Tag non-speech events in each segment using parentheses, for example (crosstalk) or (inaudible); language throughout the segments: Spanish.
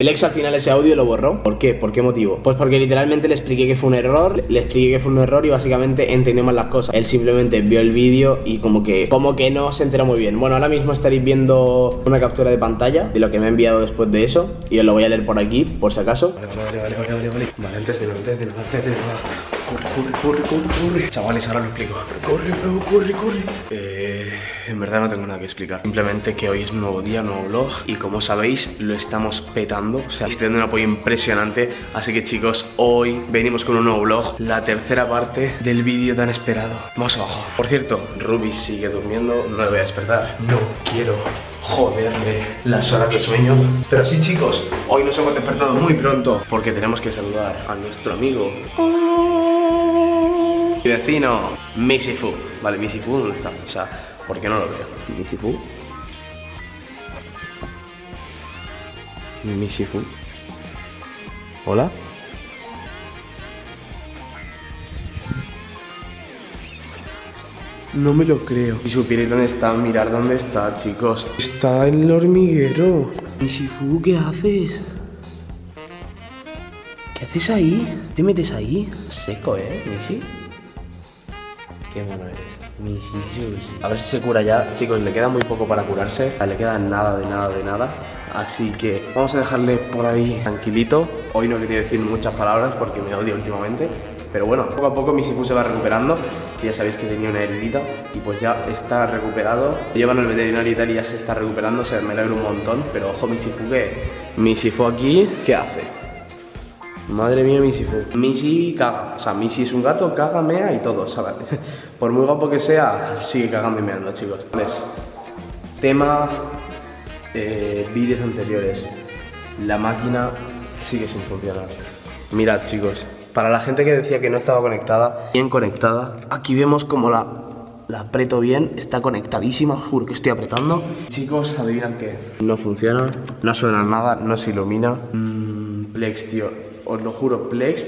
El ex al final ese audio lo borró. ¿Por qué? ¿Por qué motivo? Pues porque literalmente le expliqué que fue un error, le expliqué que fue un error y básicamente entendió mal las cosas. Él simplemente vio el vídeo y como que como que no se enteró muy bien. Bueno, ahora mismo estaréis viendo una captura de pantalla de lo que me ha enviado después de eso y os lo voy a leer por aquí, por si acaso. Vale, vale, vale, vale, vale, vale. Antes de lo, antes de lo, antes de lo. Corre, corre, corre, corre, corre. Chavales, ahora lo explico. Corre, bro, corre, corre. Eh, en verdad no tengo nada que explicar. Simplemente que hoy es nuevo día, nuevo vlog. Y como sabéis, lo estamos petando. O sea, estoy dando un apoyo impresionante. Así que chicos, hoy venimos con un nuevo vlog. La tercera parte del vídeo tan esperado. Vamos abajo. Por cierto, Ruby sigue durmiendo. No le voy a despertar. No quiero joderle las horas de sueño. Pero sí, chicos, hoy nos hemos despertado muy pronto porque tenemos que saludar a nuestro amigo. Mi vecino, Misifu. Vale, Misifu, ¿dónde está? O sea, ¿por qué no lo veo? Misifu. Misifu. Hola. No me lo creo. Si supierais dónde está, mirar dónde está, chicos. Está en el hormiguero. Misifu, ¿qué haces? ¿Qué haces ahí? ¿Te metes ahí? Seco, ¿eh, Misi? A ver si se cura ya. Chicos, le queda muy poco para curarse. Le queda nada de nada de nada. Así que vamos a dejarle por ahí tranquilito. Hoy no quería decir muchas palabras porque me odio últimamente. Pero bueno, poco a poco mi Sifu se va recuperando, que ya sabéis que tenía una heridita y pues ya está recuperado. Llevan al veterinario y tal y ya se está recuperando, o sea, me alegro un montón. Pero ojo, mi Sifu que... Mi Sifu aquí, ¿qué hace? Madre mía, Missy Fu. Missy caga. O sea, Missy es un gato, caga, mea y todo, ¿sabes? (laughs) Por muy guapo que sea, sigue cagando y meando, chicos. Entonces, tema eh, vídeos anteriores. La máquina sigue sin funcionar. Mirad, chicos. Para la gente que decía que no estaba conectada, bien conectada. Aquí vemos como la, la aprieto bien, está conectadísima, juro que estoy apretando. Chicos, adivinan qué. No funciona, no suena nada, no se ilumina. Mm, Plex, tío, os lo juro, Plex,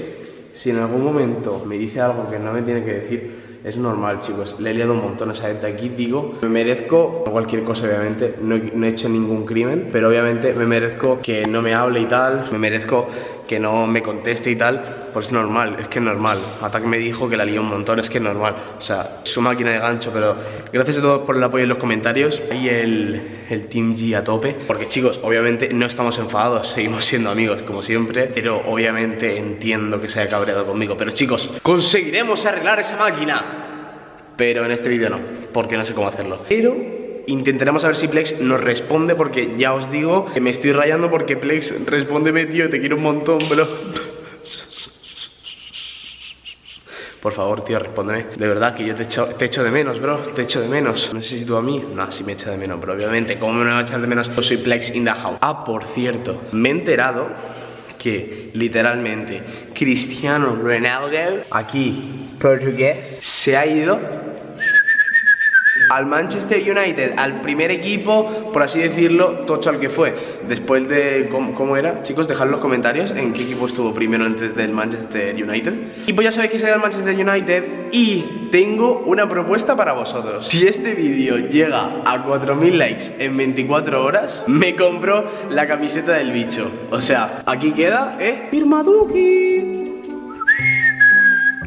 si en algún momento me dice algo que no me tiene que decir, es normal, chicos. Le he liado un montón. O sea, desde aquí digo, me merezco cualquier cosa, obviamente. No, he- no he hecho ningún crimen, pero obviamente me merezco que no me hable y tal. Me merezco que no me conteste y tal. Pues es normal, es que es normal. Attack me dijo que la lió un montón, es que es normal. O sea, su máquina de gancho, pero gracias a todos por el apoyo en los comentarios. Y el, el Team G a tope. Porque chicos, obviamente no estamos enfadados, seguimos siendo amigos, como siempre. Pero obviamente entiendo que se haya cabreado conmigo. Pero chicos, conseguiremos arreglar esa máquina. Pero en este vídeo no, porque no sé cómo hacerlo. Pero intentaremos a ver si Plex nos responde, porque ya os digo que me estoy rayando porque Plex, respóndeme, tío, te quiero un montón, bro. Por favor, tío, respóndeme. De verdad que yo te echo, te de menos, bro. Te echo de menos. No sé si tú a mí. No, si me echa de menos, pero obviamente, ¿cómo me va a echar de menos? Yo soy Plex in. Ah, por cierto, me he enterado que literalmente Cristiano Ronaldo, aquí portugués, se ha ido al Manchester United, al primer equipo, por así decirlo, tocho al que fue. Después de. ¿Cómo, era? Chicos, dejad en los comentarios en qué equipo estuvo primero antes del Manchester United. Y pues ya sabéis que ido al Manchester United. Y tengo una propuesta para vosotros. Si este vídeo llega a 4.000 likes en 24 horas, me compro la camiseta del bicho. O sea, aquí queda, ¿eh? Firmaduki.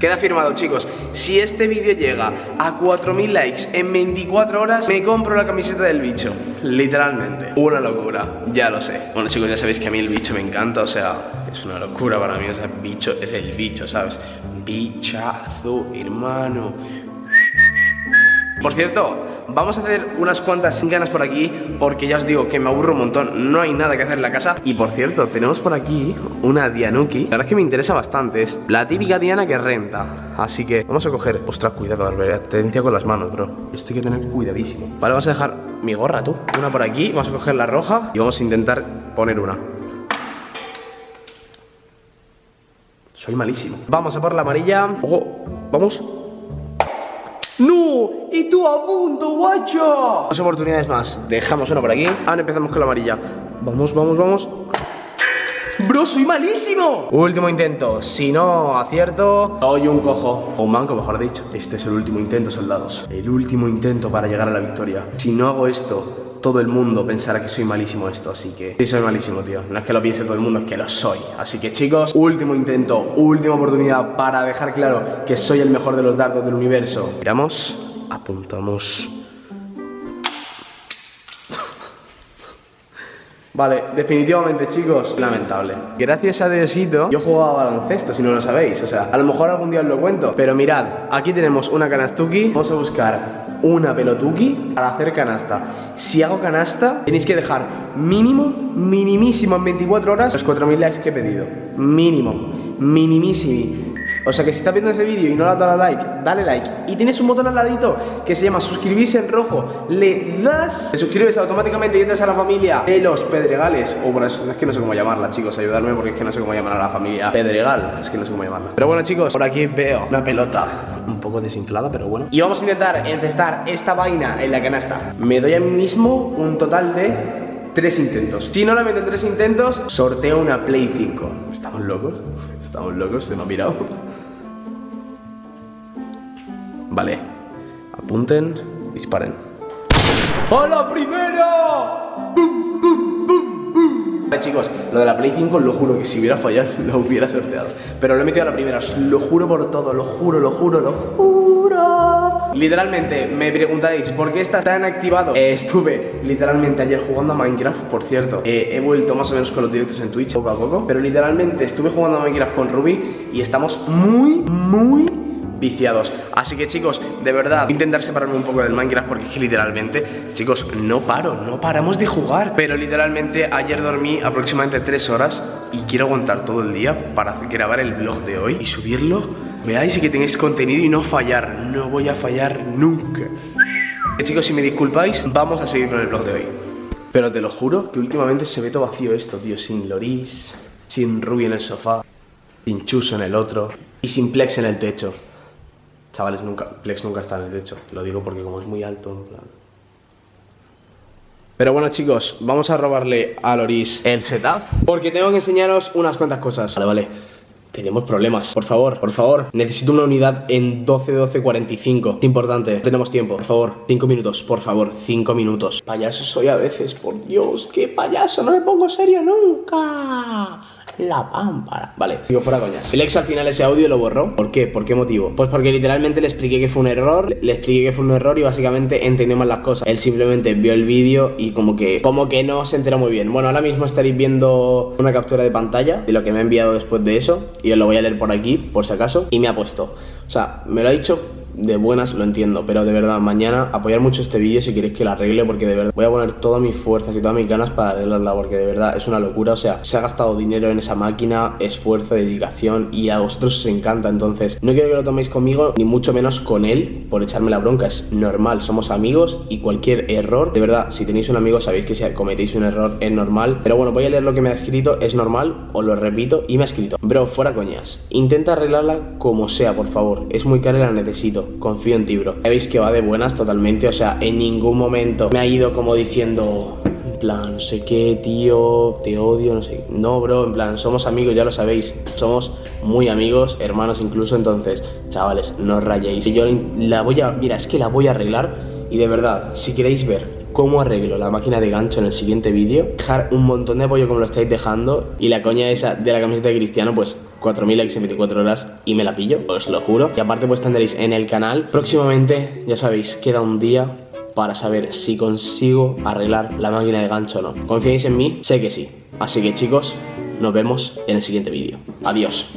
Queda firmado, chicos. Si este vídeo llega a 4.000 likes en 24 horas, me compro la camiseta del bicho. Literalmente. Una locura. Ya lo sé. Bueno, chicos, ya sabéis que a mí el bicho me encanta. O sea, es una locura para mí. O sea, bicho es el bicho, ¿sabes? Bichazo, hermano. Por cierto, vamos a hacer unas cuantas ganas por aquí porque ya os digo que me aburro un montón, no hay nada que hacer en la casa. Y por cierto, tenemos por aquí una Dianuki. La verdad es que me interesa bastante, es la típica Diana que renta. Así que vamos a coger... Ostras, cuidado, Albert, atencia con las manos, bro. Esto hay que tener cuidadísimo. Vale, vamos a dejar mi gorra, tú. Una por aquí, vamos a coger la roja y vamos a intentar poner una. Soy malísimo. Vamos a por la amarilla. Ojo, vamos. ¡No! ¡Y tú a punto, guacho! Dos oportunidades más. Dejamos una por aquí. Ahora empezamos con la amarilla. Vamos, vamos, vamos. ¡Bro, soy malísimo! Último intento. Si no acierto, doy un cojo. O un manco, mejor dicho. Este es el último intento, soldados. El último intento para llegar a la victoria. Si no hago esto, todo el mundo pensará que soy malísimo esto, así que sí soy malísimo, tío. No es que lo piense todo el mundo, es que lo soy. Así que chicos, último intento, última oportunidad para dejar claro que soy el mejor de los dardos del universo. Miramos, apuntamos. Vale, definitivamente chicos, lamentable. Gracias a Diosito, yo jugaba baloncesto si no lo sabéis. O sea, a lo mejor algún día os lo cuento Pero mirad, aquí tenemos una canastuki. Vamos a buscar una pelotuki para hacer canasta. Si hago canasta, tenéis que dejar mínimo, minimísimo en 24 horas Los 4.000 likes que he pedido. Mínimo, minimísimo o sea que si estás viendo ese vídeo y no le has dado like, dale like. Y tienes un botón al ladito que se llama suscribirse en rojo. Le das, te suscribes automáticamente y entras a la familia de los Pedregales. O bueno, es que no sé cómo llamarla, chicos, ayudarme porque es que no sé cómo llamar a la familia Pedregal. Es que no sé cómo llamarla. Pero bueno, chicos, por aquí veo una pelota un poco desinflada, pero bueno. Y vamos a intentar encestar esta vaina en la canasta. Me doy a mí mismo un total de tres intentos. Si no la meto en tres intentos, sorteo una Play 5. ¿Estamos locos? Estamos locos, se me ha mirado. Vale. Apunten, disparen. ¡A la primera! ¡Bum, bum, bum, Chicos, lo de la Play 5 lo juro que si hubiera fallado (laughs) lo hubiera sorteado. Pero lo he metido a la primera, lo juro por todo, lo juro, lo juro, lo juro. Literalmente, me preguntaréis, ¿por qué está tan activado? Eh, estuve literalmente ayer jugando a Minecraft, por cierto. Eh, He vuelto más o menos con los directos en Twitch, poco a poco. Pero literalmente estuve jugando a Minecraft con Ruby Y estamos muy, muy viciados. Así que chicos, de verdad, intentar separarme un poco del Minecraft porque es que literalmente, chicos, no paro, no paramos de jugar. Pero literalmente ayer dormí aproximadamente 3 horas y quiero aguantar todo el día para grabar el vlog de hoy y subirlo. Veáis y que tengáis contenido y no fallar, no voy a fallar nunca. Chicos, si me disculpáis, vamos a seguir con el vlog de hoy. Pero te lo juro que últimamente se ve todo vacío esto, tío Sin Loris, sin Ruby en el sofá, sin Chuso en el otro y sin Plex en el techo Chavales, nunca, Plex nunca está en el techo. Lo digo porque como es muy alto, en plan... Pero bueno chicos, vamos a robarle a Loris el setup. Porque tengo que enseñaros unas cuantas cosas. Vale, vale. Tenemos problemas, por favor, por favor. Necesito una unidad en 12-12-45 Es importante, tenemos tiempo, por favor 5 minutos, por favor, 5 minutos. Payaso soy a veces, por Dios. ¡Qué payaso! No me pongo serio nunca la pámpara. Vale, digo fuera coñas. El ex al final ese audio lo borró. ¿Por qué? ¿Por qué motivo? Pues porque literalmente le expliqué que fue un error, le expliqué que fue un error y básicamente entendió mal las cosas. Él simplemente vio el vídeo y como que como que no se enteró muy bien. Bueno, ahora mismo estaréis viendo una captura de pantalla de lo que me ha enviado después de eso y os lo voy a leer por aquí, por si acaso, y me ha puesto. O sea, me lo ha dicho de buenas lo entiendo, pero de verdad, mañana apoyar mucho este vídeo si queréis que lo arregle, porque de verdad voy a poner todas mis fuerzas y todas mis ganas para arreglarla, porque de verdad es una locura, o sea, se ha gastado dinero en esa máquina, esfuerzo, dedicación, y a vosotros os encanta, entonces no quiero que lo toméis conmigo, ni mucho menos con él, por echarme la bronca, es normal, somos amigos, y cualquier error, de verdad, si tenéis un amigo sabéis que si cometéis un error es normal, pero bueno, voy a leer lo que me ha escrito, es normal, os lo repito, y me ha escrito, bro, fuera coñas, intenta arreglarla como sea, por favor, es muy cara y la necesito, confío en ti, bro. Ya veis que va de buenas totalmente, o sea, en ningún momento me ha ido como diciendo, en plan, sé qué, tío, te odio, no sé. No, bro, en plan, somos amigos, ya lo sabéis. Somos muy amigos, hermanos incluso, entonces, chavales, no os rayéis. Yo la voy a, mira, es que la voy a arreglar y de verdad, si queréis ver cómo arreglo la máquina de gancho en el siguiente vídeo, dejar un montón de apoyo como lo estáis dejando y la coña esa de la camiseta de Cristiano, pues 4.000 likes en 24 horas y me la pillo, os lo juro. Y aparte pues tendréis en el canal próximamente, ya sabéis, queda un día para saber si consigo arreglar la máquina de gancho o no. ¿Confiáis en mí? Sé que sí. Así que chicos, nos vemos en el siguiente vídeo. Adiós.